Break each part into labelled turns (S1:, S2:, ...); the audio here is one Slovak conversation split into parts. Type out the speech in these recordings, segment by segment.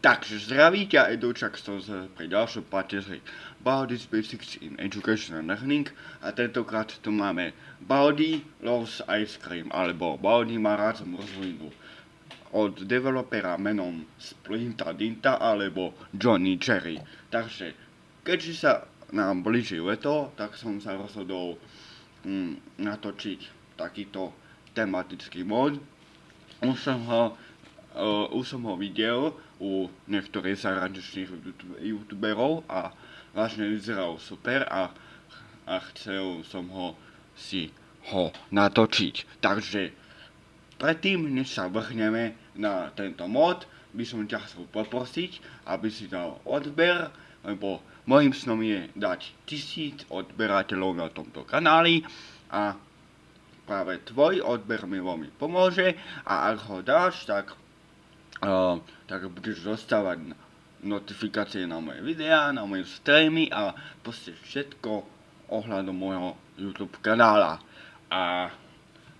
S1: Takže zdraví ťa Edučak z pri ďalšom pateři Baldi's Basics in Education and Learning a tentokrát tu máme Baldi Loves Ice Cream alebo Baldi má rád zmrzlinu od developera menom Splinta Dinta alebo Johnny Cherry. Takže keďže sa nám blíži leto, tak som sa rozhodol mm, natočiť takýto tematický mod. Už som ho Uh, už som ho videl u niektorých zahraničných youtuberov a vážne vyzeral super a, a chcel som ho si ho natočiť. Takže predtým, než sa vrhneme na tento mod, by som ťa chcel poprosiť, aby si dal odber, lebo môjim snom je dať tisíc odberateľov na tomto kanáli a práve tvoj odber mi veľmi pomôže a ak ho dáš, tak tak budeš dostávať notifikácie na moje videá, na moje streamy a proste všetko ohľadom môjho YouTube kanála. A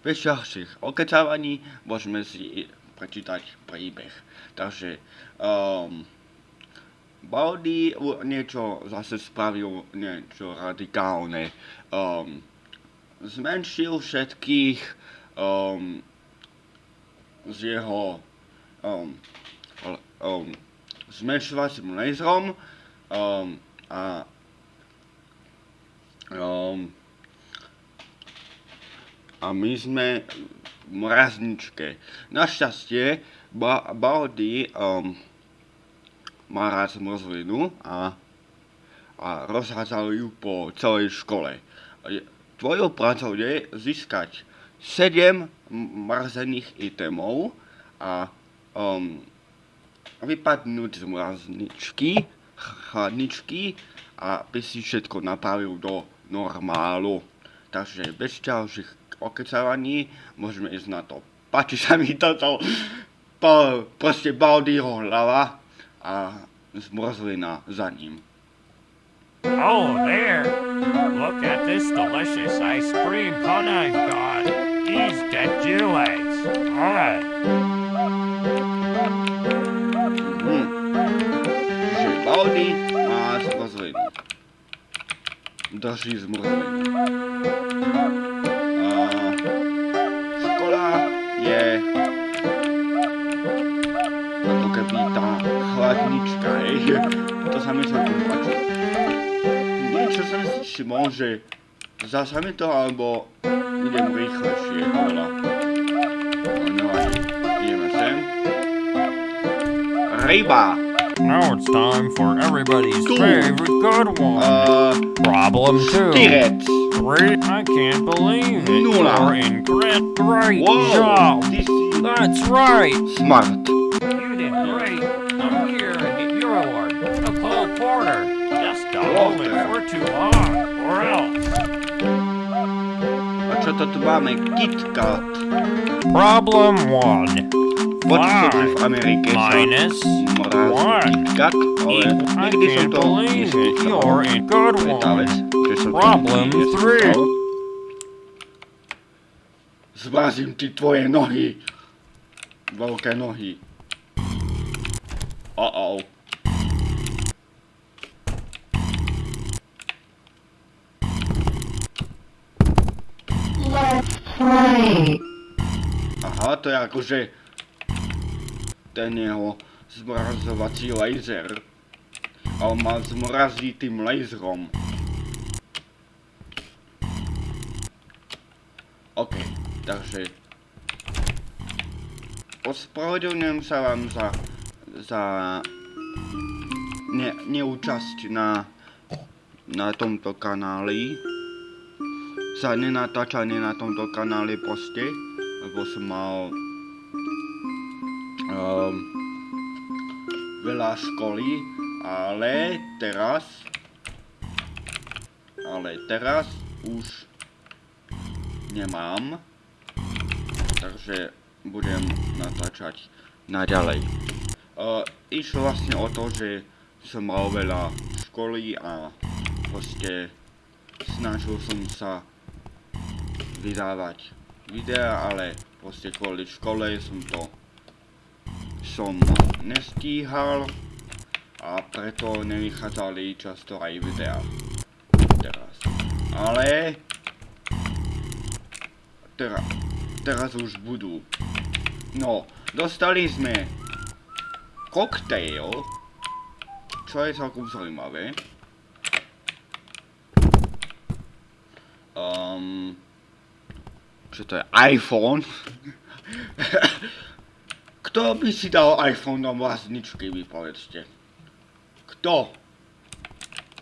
S1: bez ďalších okecávaní môžeme si prečítať príbeh. Takže um, Baldi niečo zase spravil niečo radikálne. Um, zmenšil všetkých um, z jeho um, um, zmenšovacím laserom um, a um, a my sme v mrazničke. Našťastie ba Baldy um, má rád zmrzlinu a, a rozhádzal ju po celej škole. Tvojou prácou je získať 7 mrazených itemov a vypadnúť z mrazničky, chladničky a by si všetko napravil do normálu. Takže bez ďalších okecávaní môžeme ísť na to. Páči sa mi toto, po, proste Baldýho hlava a zmrzlina za ním.
S2: Oh, there! Look at this delicious ice cream cone I've got. These get you legs. Alright.
S1: Drží zmrzlinu. A škola je ako keby tá chladnička, hej. To sa mi celkom páči. Niečo som si všimol, že zasa mi to, alebo idem rýchlejšie, ale... No, ideme sem. Ryba!
S2: Now it's time for everybody's two. favorite good one.
S1: Uh,
S2: Problem two.
S1: Direct.
S2: Three. I can't believe it.
S1: Nula.
S2: You're in great
S1: Whoa,
S2: job.
S1: This
S2: That's right.
S1: Smart.
S2: You did great. I'm here and get your award. A Cole Porter. Just don't it for too long, or else.
S1: A čo to tu máme? KitKat.
S2: Problem one.
S1: Počuli v Amerike sa
S2: Minus
S1: mrazí
S2: one.
S1: KitKat, ale
S2: I
S1: nikdy som
S2: can't
S1: to
S2: believe it.
S1: neskúšal.
S2: You're in good
S1: To je tá vec,
S2: one.
S1: že som to
S2: Problem
S1: nikdy
S2: three.
S1: neskúšal. Zmrazím ti tvoje nohy. Veľké nohy. Uh-oh.
S3: Let's play.
S1: Aha, to je akože ten jeho zmrazovací laser. A on ma zmrazí tým laserom. OK, takže... Ospravedlňujem sa vám za... za... Ne, neúčasť na... na tomto kanáli. Za nenatáčanie na tomto kanáli proste. Lebo som mal... Um, veľa školy, ale teraz... Ale teraz už nemám. Takže budem natáčať naďalej. Uh, išlo vlastne o to, že som mal veľa školy a proste snažil som sa vydávať videa, ale proste kvôli škole som to som nestíhal a preto nevychádzali často aj videá. Teraz. Ale... Teraz, teraz už budú. No, dostali sme koktejl, čo je celkom zaujímavé. Um, čo to je? iPhone? Kto by si dal iPhone do vlastničky, vy povedzte? Kto?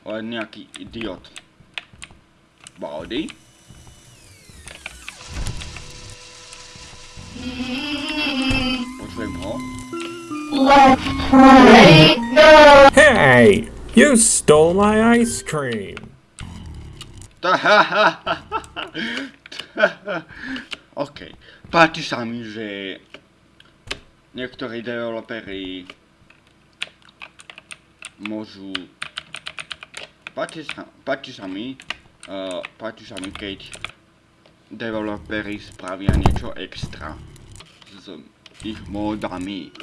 S1: Len nejaký idiot. Baldy? Počujem ho.
S3: Let's play. No.
S4: Hey! You stole my ice cream!
S1: OK. Páči sa mi, že niektorí developeri môžu... Páči sa, páči sa mi, uh, páči sa mi, keď developeri spravia niečo extra s ich módami.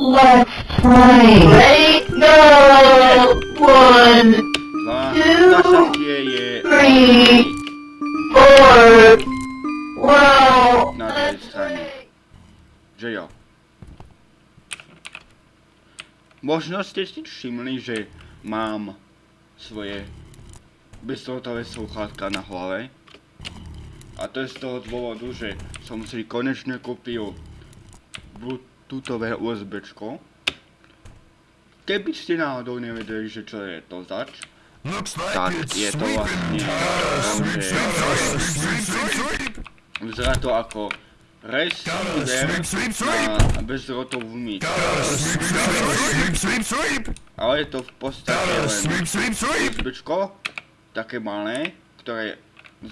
S3: Let's play. Ready? No. One,
S1: je
S3: three, four. Wow.
S1: na druhej strane. Že jo. Možno ste si všimli, že mám svoje bezdrôtové sluchátka na hlave. A to je z toho dôvodu, že som si konečne kúpil bluetoothové USBčko. Keby ste náhodou nevedeli, že čo je to zač, tak je to vlastne to, že vyzerá to ako receiver na bezdrôtovú myš. Ale je to v podstate len USBčko, také malé, ktoré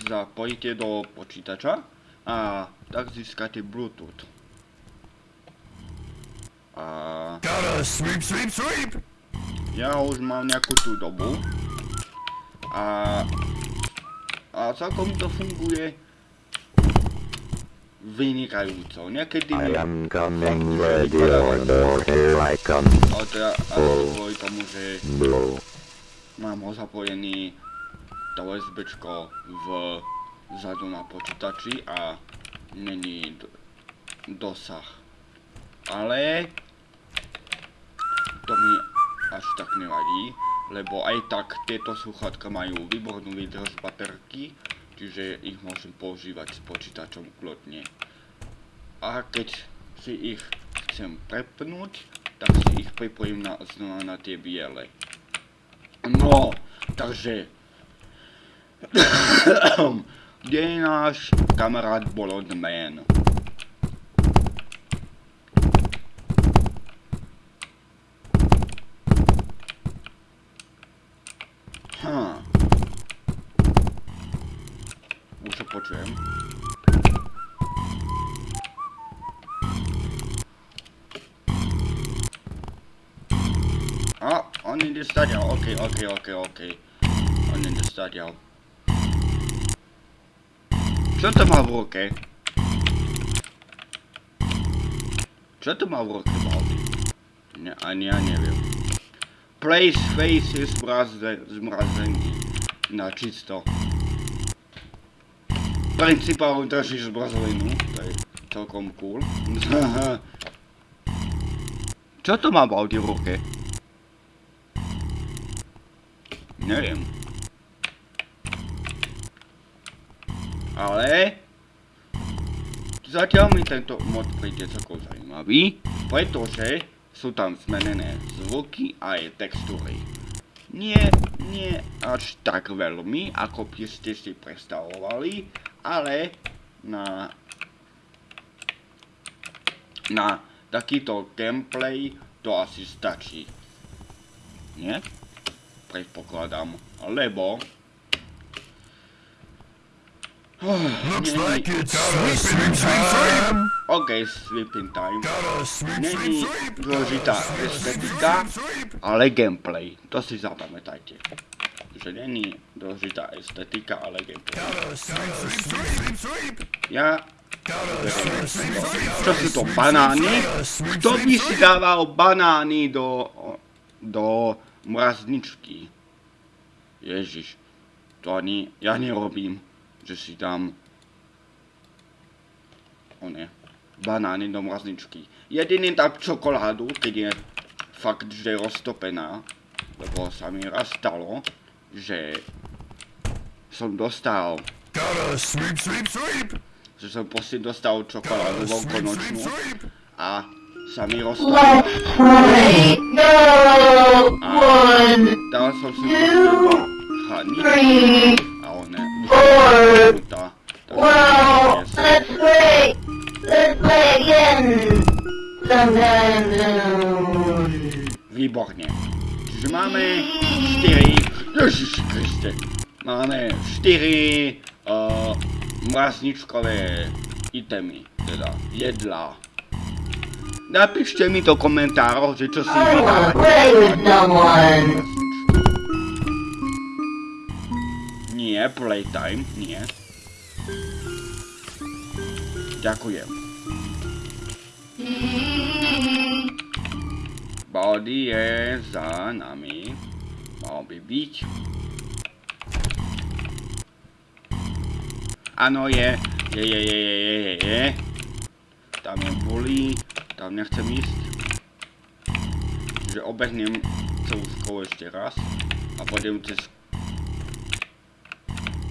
S1: zapojíte do počítača a tak získate Bluetooth. A ja už mám nejakú tú dobu. A, a celkom to funguje vynikajúco. Niekedy mi ale teda asi kvôli tomu, že mám ho zapojený to USBčko v vzadu na počítači a není dosah. Ale to mi až tak nevadí, lebo aj tak tieto sluchátka majú výbornú výdrž baterky, čiže ich môžem používať s počítačom kľudne. A keď si ich chcem prepnúť, tak si ich pripojím na, znova na tie biele. No, takže... Kde je náš kamarát Bolodman? Hm. Už ho počujem. A, on ide stadiaľ, ok, ok, ok, ok. On ide stadiaľ. Čo to má v ruke? Čo to má v ruke, Baldy? Ne, ani ja neviem. Place face je zmraze, zmrazený na čisto. Principál držíš zmrazeninu, to je celkom cool. Čo to má Baldy v ruke? Neviem. Ale... Zatiaľ mi tento mod príde celkom zaujímavý, pretože sú tam zmenené zvuky a aj textúry. Nie, nie až tak veľmi, ako by ste si predstavovali, ale na... Na takýto gameplay to asi stačí. Nie? Predpokladám, lebo...
S5: Looks
S1: Není-
S5: like it's sleeping time.
S1: OK, sleeping time. Není dôležitá estetika, ale gameplay. To si zapamätajte. Že není dôležitá estetika, ale gameplay. Ja Čo sú to, banány? Kto by si dával banány do, do mrazničky? Ježiš, to ani ja nerobím, že si dám o ne, banány do mrazničky. Jediný dám čokoládu, keď je fakt, že roztopená, lebo sa mi raz stalo, že som dostal,
S5: Gotta sweep, sweep, sweep.
S1: že som proste dostal čokoládu veľkonočnú a sa mi roztopila.
S3: Let's play. Go. One,
S1: Dal som si proste do chladničky
S3: three,
S1: a ona
S3: four.
S1: vyšla
S3: Wow. Let's play. Let's play again. Sometime soon.
S1: Výborne. Čiže máme 4... Ježiši Kriste. Máme 4 uh, mrazničkové itemy, teda jedlá. Napíšte mi do komentárov, že čo si. Nie, playtime, nie. Ďakujem. Body je za nami. Mal by byť. Áno. Je, je, je, je, je, je, je. Tam je bully. Tam nechcem ísť. Že obehnem celú školu ešte raz. A pôjdem cez...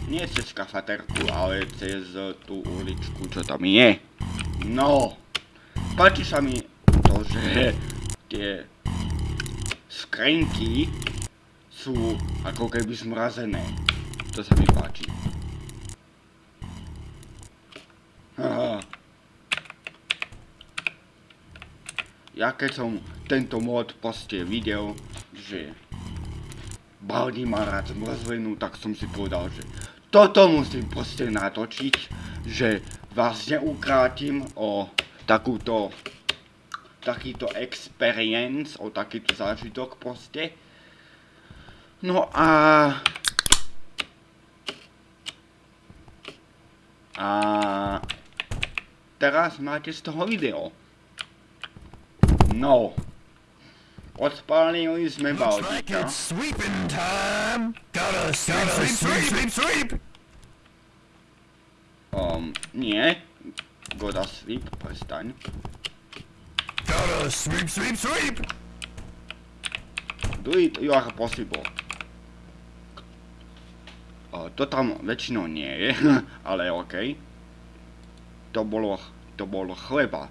S1: Nie cez kafaterku, ale cez tú uličku, čo tam je. No. Páči sa mi to, že tie skrenky sú ako keby zmrazené. To sa mi páči. Haha. Ja keď som tento mod proste videl, že Baldi má rád zmrzlinu, tak som si povedal, že toto musím proste natočiť, že vás neukrátim o takúto takýto experience, o takýto zážitok proste. No a... A... Teraz máte z toho video. No. Odpálili sme
S5: Looks like
S1: Baldika.
S5: it's sweeping time. Gotta sweep, sweep, sweep, sweep, sweep.
S1: Um, nie. Goda sweep, prestaň.
S5: Gotta sweep, sweep, sweep.
S1: Do it, you are possible. O, to tam väčšinou nie je, ale okej. To bolo, to bolo chleba,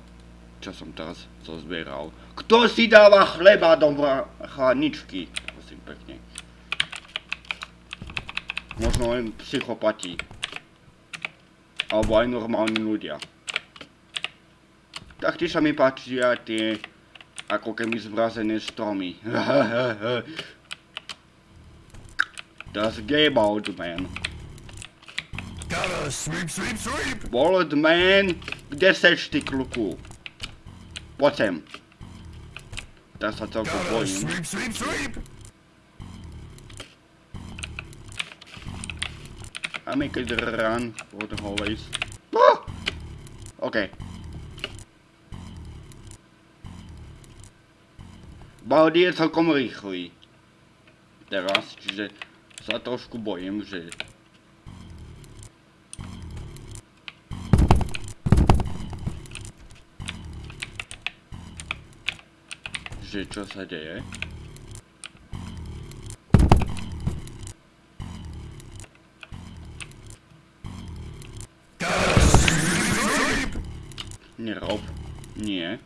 S1: čo som teraz zozbieral. Kto si dáva chleba do chladničky? Prosím pekne. Možno len psychopati. Alebo aj normálni ľudia. Taktiež sa mi páčia tie ako keby zmrazené stromy. Das Game Old Man.
S5: Sweep, sweep, sweep.
S1: Old Man, kde seš ty kluku? Poď sem. Teraz sa celkom bojím.
S5: sweep, sweep, sweep.
S1: I make it run for the hallways. Ah! OK. Baldi je celkom rýchly. Teraz, čiže sa trošku bojím, že... Že čo sa deje? Nerob. Nie.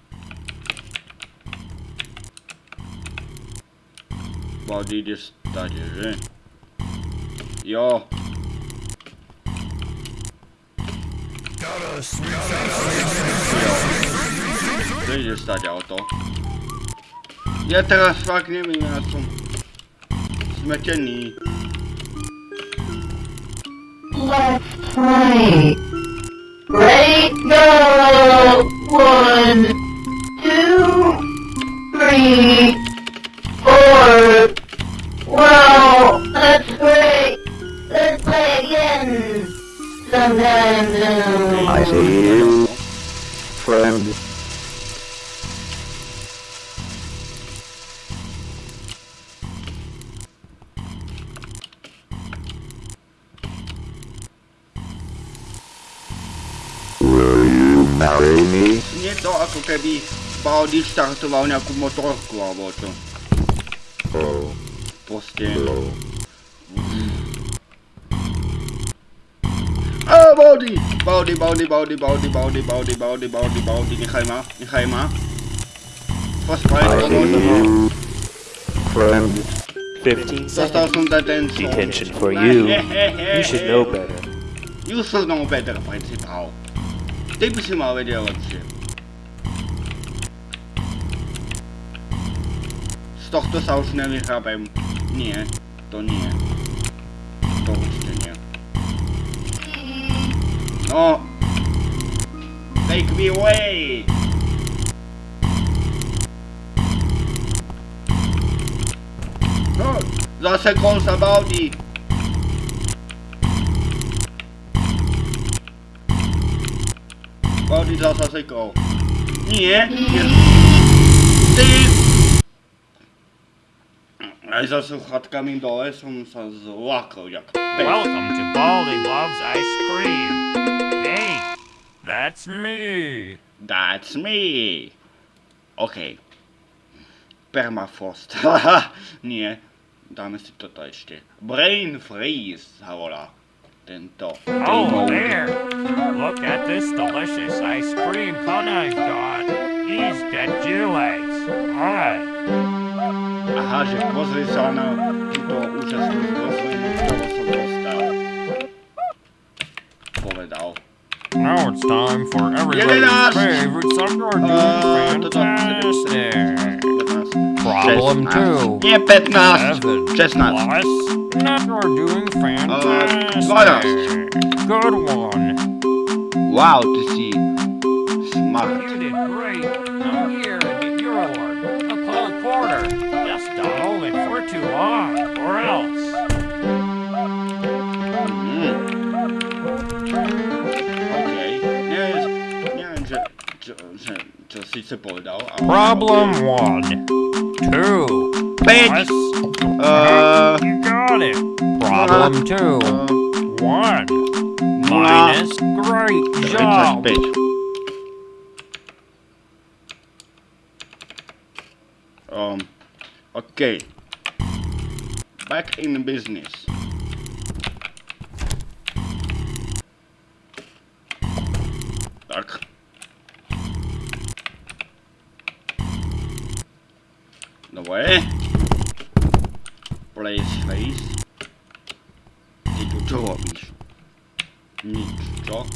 S1: Baldi ide stade, že? Jo, to ide stade auto. Ja teraz fakt neviem, ja som smetený.
S3: Let's play. Ready, go! One, two, three, four. Wow, that's great. Let's play again. Sometime soon.
S6: I see you
S1: keby Baldi štartoval nejakú motorku alebo čo.
S6: Oh,
S1: Proste. A Baldi! Baldi, Baldi, Baldi, Baldi, Baldi, Baldi, Baldi, Baldi, Baldi, nechaj ma, nechaj ma. Mi.
S6: you, friend.
S7: 15
S1: Dostal som ten
S7: detention for you. You should know better.
S1: You should know better, principál. Ty by si mal vedieť lepšie. Tohto sa už nevychápem. Nie, to nie. To určite nie. No. Take me away! No, zase kol sa baudí. Baudí zasa sekol. Nie, nie. Ty! Za sluchatkami dole som sa zlakol jak.
S2: Welcome to Baldy Loves Ice Cream. Hey, that's me.
S1: That's me. OK. Permafrost. Haha, nie. Dáme si toto ešte. Brain freeze sa volá. Tento.
S2: Oh, there. Look at this delicious ice cream cone I've got. He's got. All
S1: kaže pozri sa mnou túto
S2: Now it's time for
S1: everybody's
S2: favorite summer
S1: dude,
S2: fantastic. Problem 2.
S1: Nie 15. 16.
S2: Not are doing fantastic. Good one.
S1: Wow to see. Že, čo síce povedal, ale...
S2: Problem one. Two. Plus.
S1: Uh,
S2: You got it. Problem two.
S1: uh,
S2: One. Minus. Great job.
S1: 35. Um, OK. Back in business. Tak. Dobre. Place face. Ty tu čo robíš? Nič, čo?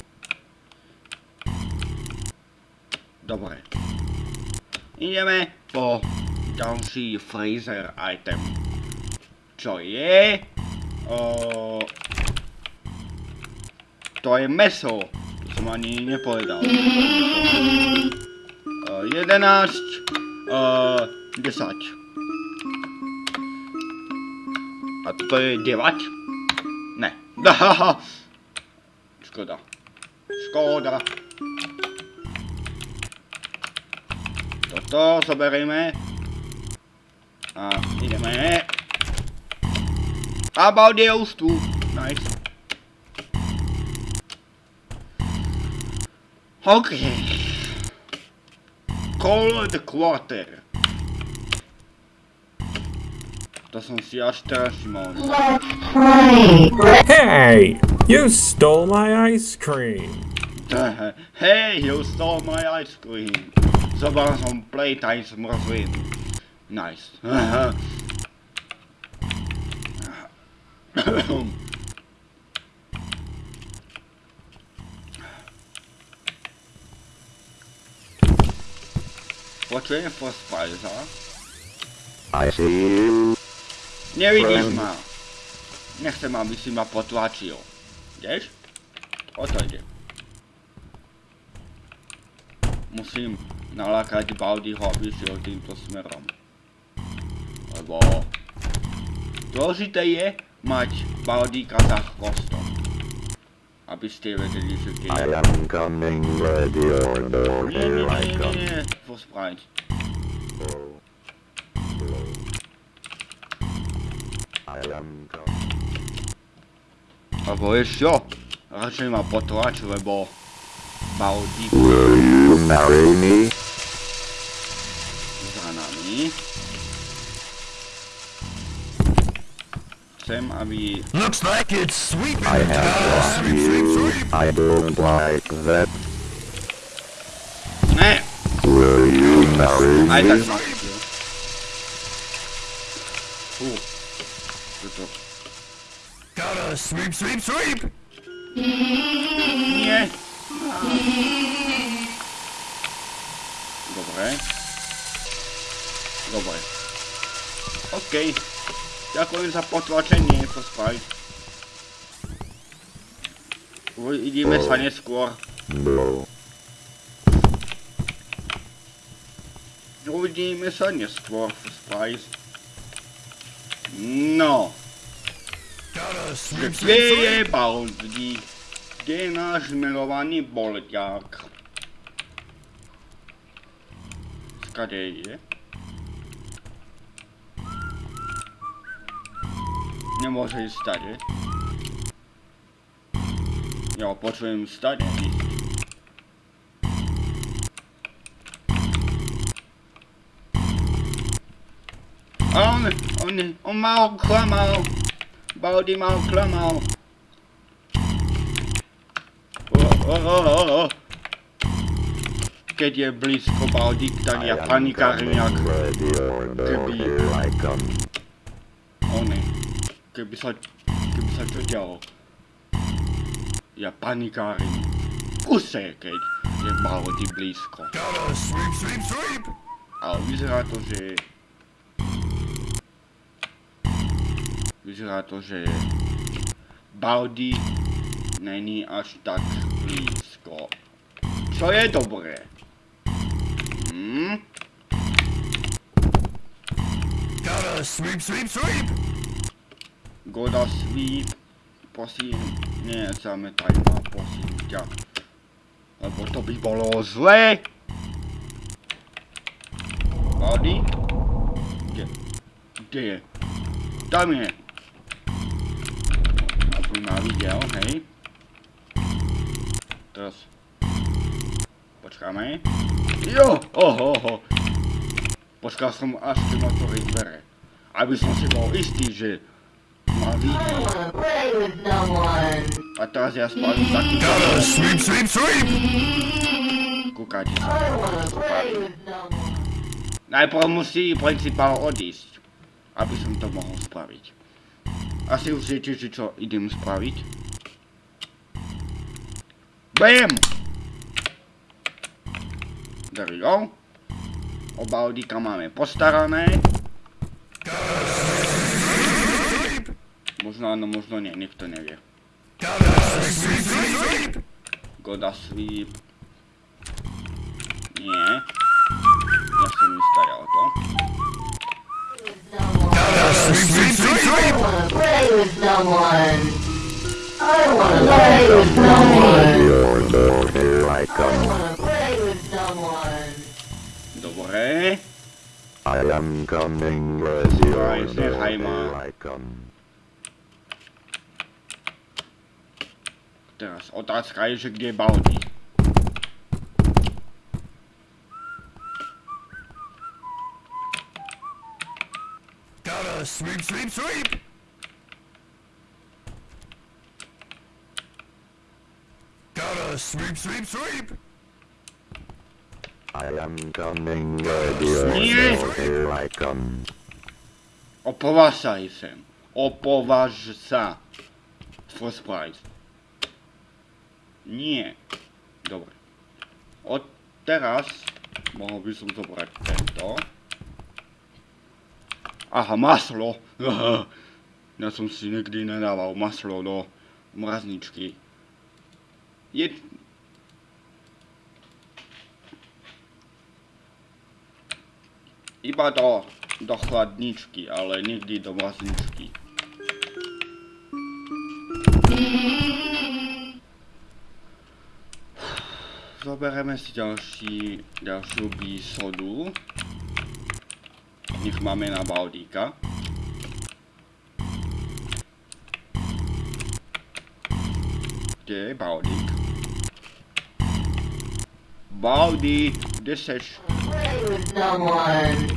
S1: Dobre. Ideme po ďalší freezer item. Čo je? O... To je meso. To som ani nepovedal. O, 11. O, 10. A to je 9? Ne. Škoda. Škoda. Toto zoberieme. A ideme. A Baldi je už tu. Nice. OK. Cold Quarter. To są
S3: jastrasi mądrzy.
S4: Hey! You stole my ice cream!
S1: Hey, you stole my ice cream! Zobacz, są playtime z mrożynki. Nice. Płacenie for Spiza.
S6: I see you.
S1: Nevidíš ma. Nechcem, aby si ma potlačil. Ideš? O to ide. Musím nalákať Baldiho, aby šiel týmto smerom. Lebo... Dôležité je mať Baldíka za chvostom. Aby ste vedeli, že keď...
S6: I am coming, ready or
S1: Nie, nie,
S6: here
S1: nie,
S6: I
S1: nie, nie,
S6: come.
S1: nie,
S6: I am coming.
S1: Lebo vieš čo? Radšej ma potlač, lebo Baudík
S6: Will you marry me?
S1: za nami. Chcem, aby...
S5: Looks like it's sweeping.
S6: I have lost
S5: sweep, sweep,
S6: you. I don't like that.
S1: Ne!
S6: Will you marry
S1: Aj tak
S6: me?
S1: ma
S5: Gotta sweep, sweep, sweep.
S1: Nie! Dobre. Dobre. OK. Ďakujem za potlačenie, pospaj. Uvidíme sa neskôr.
S6: No.
S1: Uvidíme sa neskôr, Spice. No, kde je. Baldi? Kde je náš milovaný bolťák? Skade je? Nemôže ísť stade. Ja počujem stade ísť. On, on, on ma oklamal. Baldi ma oklamal. O, o, o, o. Keď je blízko Baldi, tak ja panikárim jak
S6: no,
S1: Keby-
S6: here I come.
S1: one. Keby sa, keby sa čo dialo. Ja panikárim. Kuse, keď je Baldi blízko. Ale vyzerá to, že... Vyzerá to, že... Baldi není až tak blízko. Čo je dobré. Hm?
S5: Gotta sweep, sweep, sweep.
S1: Goda sweep. Prosím, nezametaj ma, prosím ťa. Lebo to by bolo zlé. Baldi? Kde? Kde je? Tam je. Aby ma videl, hej. Teraz. Počkáme. Jo, oho, oho. Počkal som až kým otvorí dvere. Aby som si bol istý, že ma
S3: one.
S1: A teraz ja spravím takú
S5: Gotta sweep, sweep, sweep.
S1: kúkajte sa. Najprv musí principál odísť, aby som to mohol spraviť. Asi už viete, že čo idem spraviť. BAM! There we go. Oba audíka máme postarané. Možno áno, možno nie, nikto nevie. Goda sweep. Nie.
S3: With no one. I wanna play with no one.
S6: No, here I come.
S3: Play with no one.
S1: Dobre.
S6: I am coming, or
S1: Aj,
S6: no,
S1: nechaj ma.
S6: I come.
S1: Teraz otázka je, že kde je Baldi.
S5: Gotta sweep, sweep, sweep. Sweep, sweep, sweep.
S6: I am coming, or
S1: Nie.
S6: no, here I come.
S1: Opovážaj sem. Opováž sa. First prize. Nie. Dobre. Od teraz mohol by som zobrať tento. Aha, maslo. Ja som si nikdy nedával maslo do mrazničky. Je... Iba do, do chladničky, ale nikdy do mrazničky. Zoberieme si ďalší, ďalšiu bísodu. Nech máme na Baldíka. Kde je Baldík? Baldi, kde seš?
S3: Play with someone.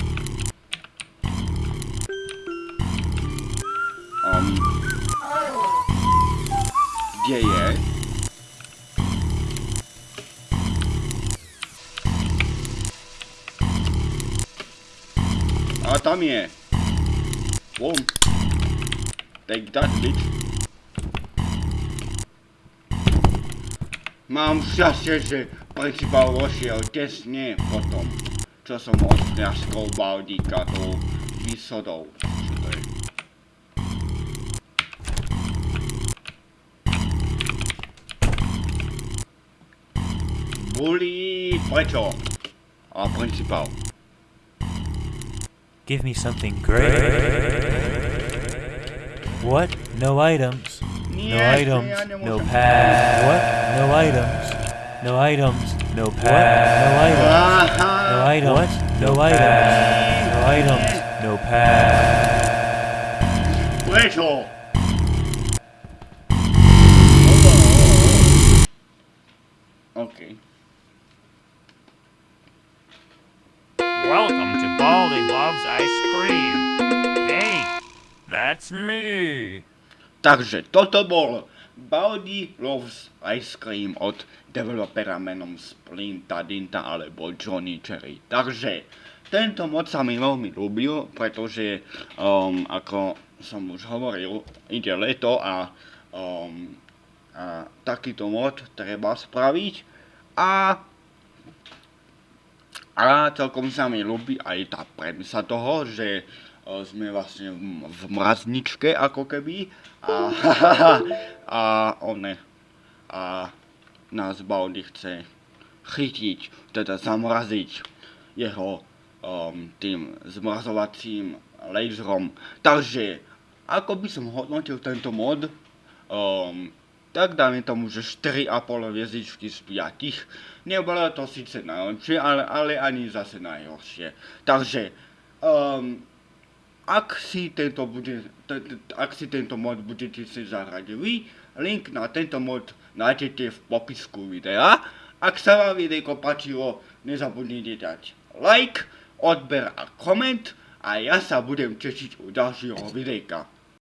S1: Um, kde je? A tam je. Boom. Take that, bitch. Mám šťastie, že principál vošiel tesne potom, čo som odňaskol Baldíka tou výsodou. Čo to je? Bully, prečo? A principál.
S7: Give me something great. What? No items. No items. No pass. What? No items. No items. No pass. No items. No uh-huh. items. No items. No items. No pass.
S1: prečo? OK.
S2: Welcome to Baldy Loves Ice Cream. Hey, that's me.
S1: Takže toto bol Baldi Loves Ice Cream od developera menom Splinta Dinta alebo Johnny Cherry. Takže tento mod sa mi veľmi ľúbil, pretože um, ako som už hovoril, ide leto a, um, a takýto mod treba spraviť a a celkom sa mi ľúbi aj tá premisa toho, že sme vlastne v, v mrazničke ako keby a, a one a nás Baldy chce chytiť, teda zamraziť jeho um, tým zmrazovacím laserom. Takže ako by som hodnotil tento mod, um, tak dáme tomu, že 4,5 hviezdičky z 5. Nebolo to síce najlepšie, ale, ale ani zase najhoršie. Takže, um, ak si tento, bude, ak si tento mod budete si zahrať vy, link na tento mod nájdete v popisku videa. Ak sa vám videjko páčilo, nezabudnite dať like, odber a koment a ja sa budem tešiť u ďalšieho videjka.